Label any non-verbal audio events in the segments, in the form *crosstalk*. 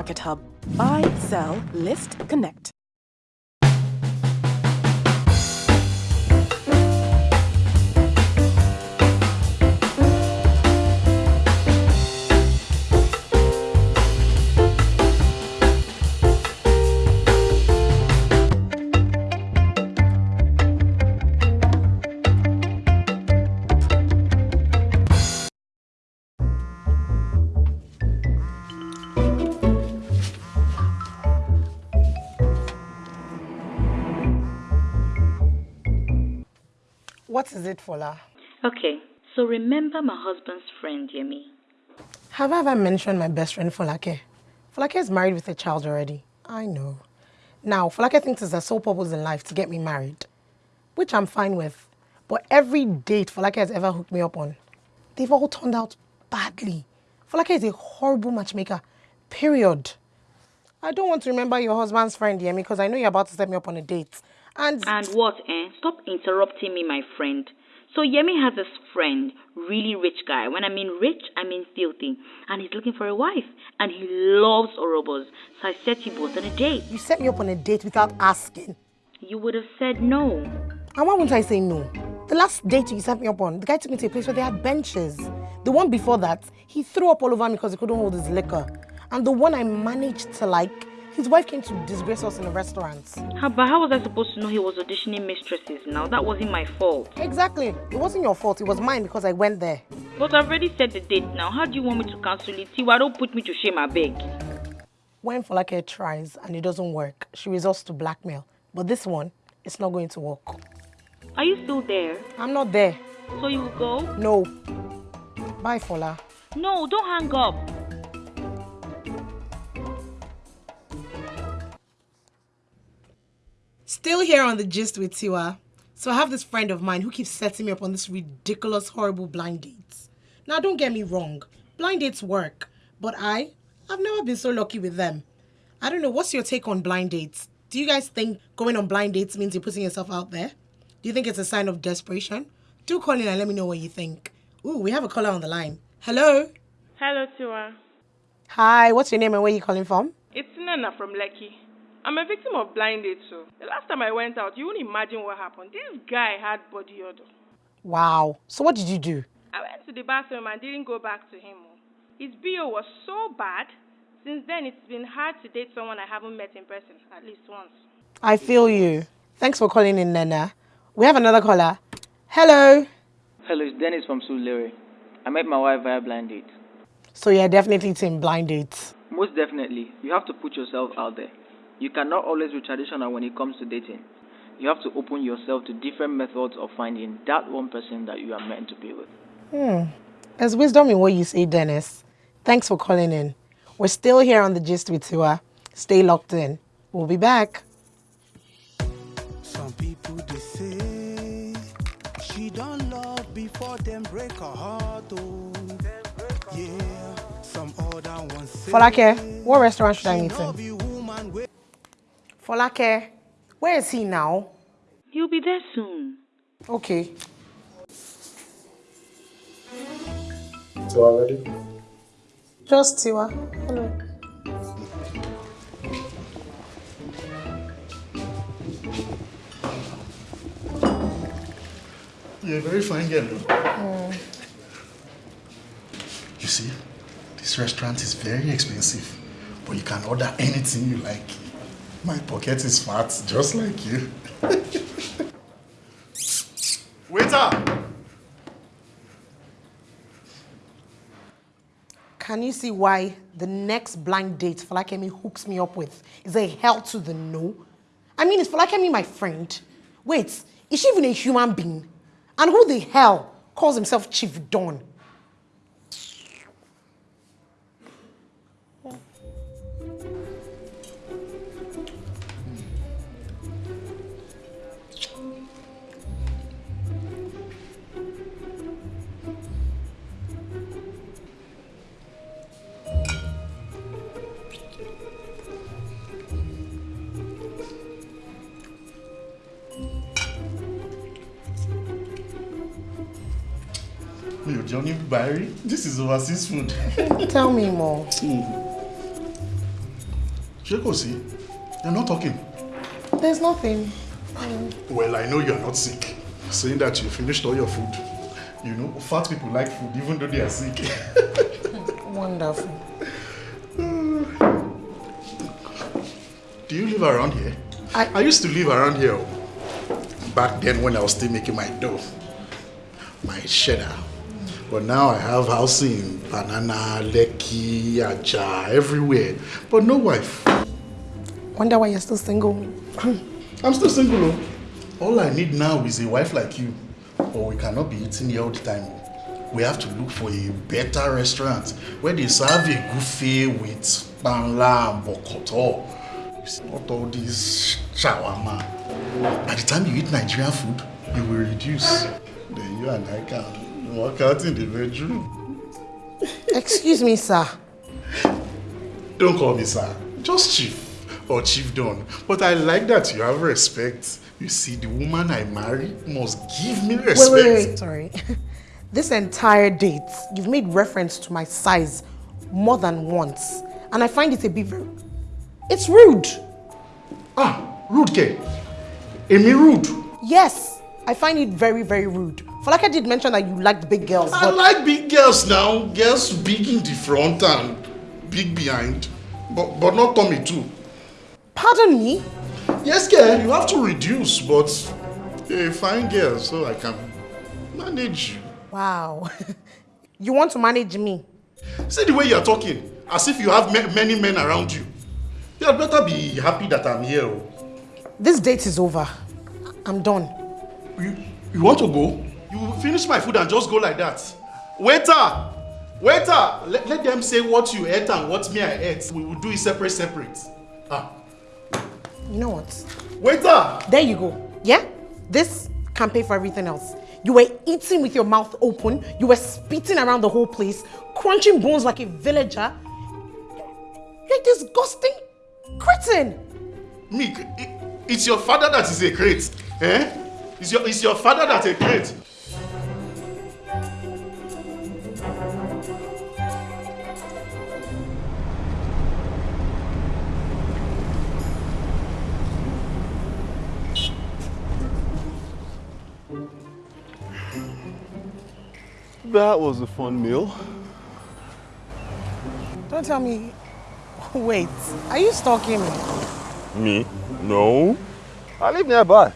Market Hub. Buy, sell, list, connect. What is it, Fola? Okay, so remember my husband's friend, Yemi. Have I ever mentioned my best friend, Folake? Folake is married with a child already. I know. Now, Folake thinks it's a sole purpose in life to get me married, which I'm fine with. But every date Folake has ever hooked me up on, they've all turned out badly. Folake is a horrible matchmaker, period. I don't want to remember your husband's friend, Yemi, because I know you're about to set me up on a date. And And what, eh? Stop interrupting me, my friend. So Yemi has this friend, really rich guy. When I mean rich, I mean filthy. And he's looking for a wife. And he loves Orobos. So I set you both on a date. you set me up on a date without asking. You would have said no. And why wouldn't I say no? The last date you set me up on, the guy took me to a place where they had benches. The one before that, he threw up all over me because he couldn't hold his liquor. And the one I managed to like, his wife came to disgrace us in a restaurant. How, but how was I supposed to know he was auditioning mistresses now? That wasn't my fault. Exactly. It wasn't your fault. It was mine because I went there. But I've already set the date now. How do you want me to cancel it? Tiwa, don't put me to shame, I beg. When Folake tries and it doesn't work, she resorts to blackmail. But this one, it's not going to work. Are you still there? I'm not there. So you will go? No. Bye, Fola. No, don't hang up. Still here on the gist with Tiwa. So I have this friend of mine who keeps setting me up on this ridiculous, horrible blind dates. Now, don't get me wrong, blind dates work, but I, I've never been so lucky with them. I don't know. What's your take on blind dates? Do you guys think going on blind dates means you're putting yourself out there? Do you think it's a sign of desperation? Do call in and let me know what you think. Ooh, we have a caller on the line. Hello. Hello, Tiwa. Hi. What's your name and where are you calling from? It's Nana from Lekki. I'm a victim of blind date, so the last time I went out, you won't imagine what happened. This guy had body odor. Wow. So what did you do? I went to the bathroom and didn't go back to him. Oh. His BO was so bad. Since then, it's been hard to date someone I haven't met in person, at least once. I feel you. Thanks for calling in, Nana. We have another caller. Hello. Hello, it's Dennis from Surulere. I met my wife via blind date. So you're definitely team blind dates. Most definitely, you have to put yourself out there. You cannot always be traditional when it comes to dating. You have to open yourself to different methods of finding that one person that you are meant to be with. Hmm. There's wisdom in what you say, Dennis. Thanks for calling in. We're still here on the gist with Tiwa. Stay locked in. We'll be back. Some people they say she don't love before them break her heart. Oh, yeah. Some other ones say Folake, what restaurant should I meet love Folake, where is he now? He'll be there soon. Okay. So already? Just Tiwa. Hello. You're a very fine girl. though. Mm. You see, this restaurant is very expensive, but you can order anything you like. My pocket is fat, just like you. Waiter! Can you see why the next blind date Falakemi hooks me up with is a hell to the no? I mean, is Falakemi my friend? Wait, is she even a human being? And who the hell calls himself Chief Don? Johnny Barry, this is overseas food. *laughs* Tell me more. Hmm. Ṣé kò sí? You're not talking. There's nothing. Well, I know you're not sick. Saying that you finished all your food. You know, fat people like food even though they are sick. *laughs* Wonderful. *sighs* Do you live around here? I- I used to live around here oh. back then when I was still making my dough, my cheddar. But now I have housing in Banana, Lekki, Aja, everywhere. But no wife. Wonder why you're still single. *clears throat* I'm still single. oh. All I need now is a wife like you. But we cannot be eating here all the time. We have to look for a better restaurant where they serve a buffet with banla and bokoto. Not all this shawarma. By the time you eat Nigerian food, you will reduce. Then you and I can walk out in the bedroom. Excuse me, sir. Don't call me sir. Just chief or chief don. But I like that you have respect. You see, the woman I marry must give me respect. Wait, wait, wait. Sorry. *laughs* this entire date, you've made reference to my size more than once. And I find it a bit. It's rude. Ah, rude ke? Emi rude. Yes, I find it very, very rude. Folake did mention that you liked big girls, I like big girls now. Girls big in the front and big behind. But but not tummy too. pardon me. Yes, girl, you have to reduce, but a fine girl, so I can manage you. Wow. *laughs* you want to manage me? See the way you're talking, as if you have ma- many men around you. You had better be happy that I'm here. oh. This date is over. I'm done. You, you want to go? You finish my food and just go like that. Waiter! Waiter! Let, let them say what you ate and what me I ate. We will do it separate, separate. Ah. You know what? Waiter! There you go. Yeah? This can pay for everything else. You were eating with your mouth open. You were spitting around the whole place, crunching bones like a villager. You're a disgusting cretin. Meek, i- it's your father that is a crate. Eh? It's your, it's your father that's a great. That was a fun meal. Don't tell me. Wait, are you stalking me? Me? No. I live nearby.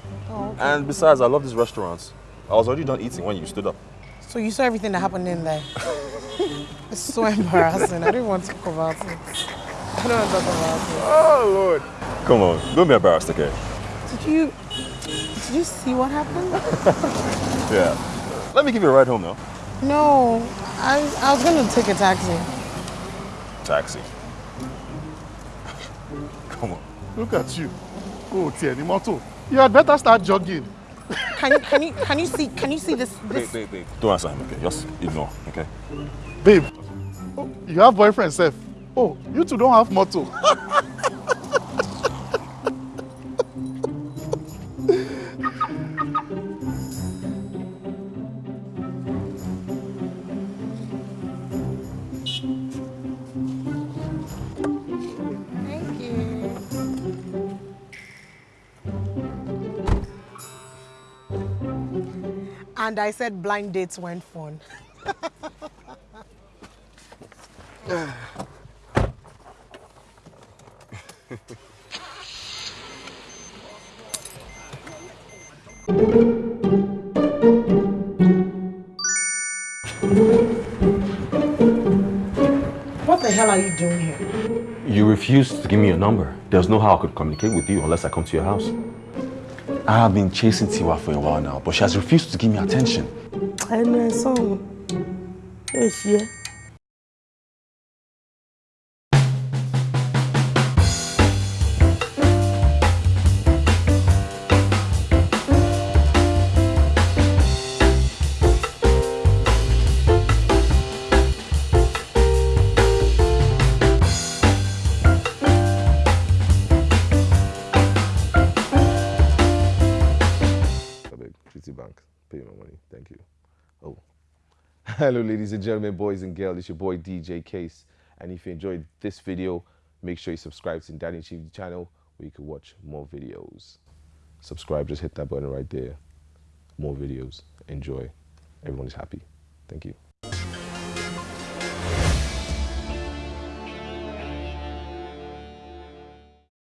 And besides, I love these restaurants. I was already done eating when you stood up. So you saw everything that happened in there. *laughs* it's so embarrassing. I don't want to talk about it. I don't want to talk about it. Oh, Lord. Come on, don't be embarrassed, okay? Did you did you see what happened? *laughs* Yeah. Let me give you a ride home now. No, I I was gonna take a taxi. Taxi. *laughs* Come on. Look at you. Oh, Tieni Moto. You had better start jogging. Can you can you can you see can you see this this Wait, wait, wait. Don't answer him, okay? Just ignore, okay? Babe, oh, you have boyfriend self. Oh, you two don't have motto. *laughs* And I said blind dates weren't fun. What the hell are you doing here? You refused to give me your number. There's no how I could communicate with you unless I come to your house. I have been chasing Tiwa for a while now, but she has refused to give me attention. ẹnu ẹ sọhùn yóò ṣe Hello, ladies and gentlemen, boys and girls. It's your boy DJ Case. And if you enjoyed this video, Make sure you subscribe to Daddy and Chief channel where you can watch more videos. Subscribe, just hit that button right there. More videos. Enjoy. Everyone is happy. Thank you.